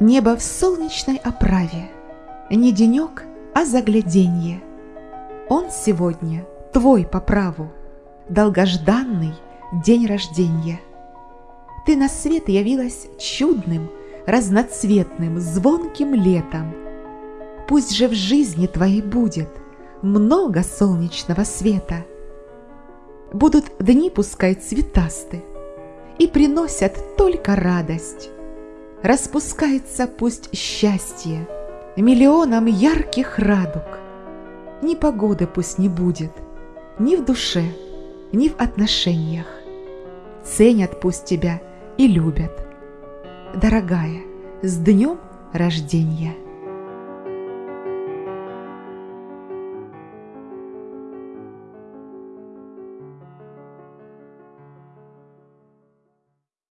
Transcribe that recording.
Небо в солнечной оправе, Не денек, а загляденье. Он сегодня твой по праву, Долгожданный день рождения. Ты на свет явилась чудным, Разноцветным, звонким летом. Пусть же в жизни твоей будет Много солнечного света. Будут дни пускай цветасты, И приносят только радость. Распускается пусть счастье Миллионом ярких радуг. Ни погоды пусть не будет, Ни в душе, ни в отношениях. Ценят пусть тебя и любят. Дорогая, с днем рождения!